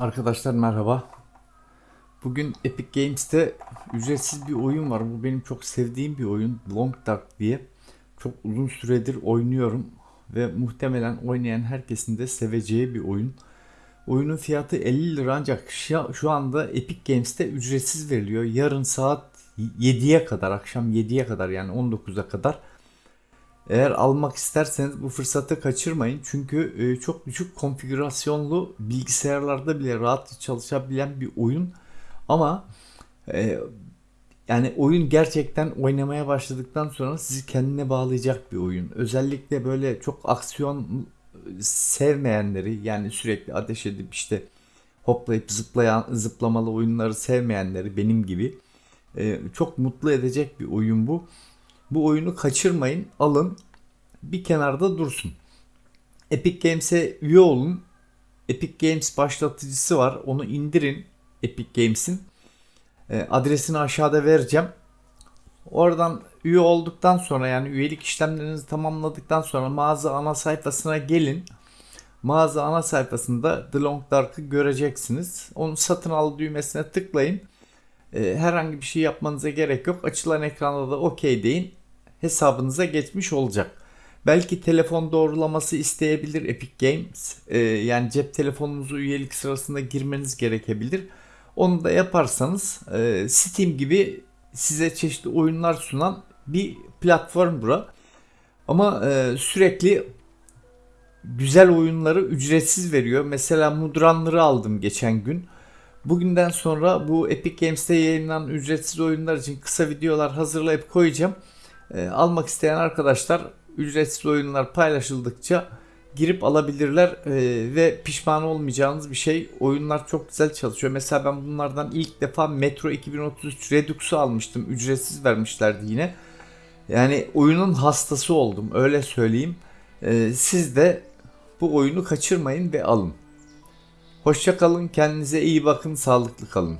Arkadaşlar merhaba. Bugün Epic Games'te ücretsiz bir oyun var. Bu benim çok sevdiğim bir oyun. Long Dark diye. Çok uzun süredir oynuyorum. Ve muhtemelen oynayan herkesin de seveceği bir oyun. Oyunun fiyatı 50 lira ancak şu, anda Epic Games'te ücretsiz veriliyor. Yarın saat 7'ye kadar, akşam 7'ye kadar yani 19'a kadar eğer almak isterseniz bu fırsatı kaçırmayın. Çünkü e, çok düşük konfigürasyonlu bilgisayarlarda bile rahat çalışabilen bir oyun. Ama e, yani oyun gerçekten oynamaya başladıktan sonra sizi kendine bağlayacak bir oyun. Özellikle böyle çok aksiyon sevmeyenleri yani sürekli ateş edip işte hoplayıp zıplayan zıplamalı oyunları sevmeyenleri benim gibi e, çok mutlu edecek bir oyun bu. Bu oyunu kaçırmayın. Alın. Bir kenarda dursun. Epic Games'e üye olun. Epic Games başlatıcısı var. Onu indirin. Epic Games'in. E, adresini aşağıda vereceğim. Oradan üye olduktan sonra yani üyelik işlemlerinizi tamamladıktan sonra mağaza ana sayfasına gelin. Mağaza ana sayfasında The Long Dark'ı göreceksiniz. Onu satın al düğmesine tıklayın. E, herhangi bir şey yapmanıza gerek yok. Açılan ekranda da OK deyin. Hesabınıza geçmiş olacak. Belki telefon doğrulaması isteyebilir Epic Games. E, yani cep telefonunuzu üyelik sırasında girmeniz gerekebilir. Onu da yaparsanız e, Steam gibi size çeşitli oyunlar sunan bir platform bura. Ama e, sürekli güzel oyunları ücretsiz veriyor. Mesela Mudranları aldım geçen gün. Bugünden sonra bu Epic Games'te yayınlanan ücretsiz oyunlar için kısa videolar hazırlayıp koyacağım. E, almak isteyen arkadaşlar ücretsiz oyunlar paylaşıldıkça girip alabilirler e, ve pişman olmayacağınız bir şey. Oyunlar çok güzel çalışıyor. Mesela ben bunlardan ilk defa Metro 2033 Redux'u almıştım. Ücretsiz vermişlerdi yine. Yani oyunun hastası oldum öyle söyleyeyim. E, siz de bu oyunu kaçırmayın ve alın. Hoşça kalın, kendinize iyi bakın, sağlıklı kalın.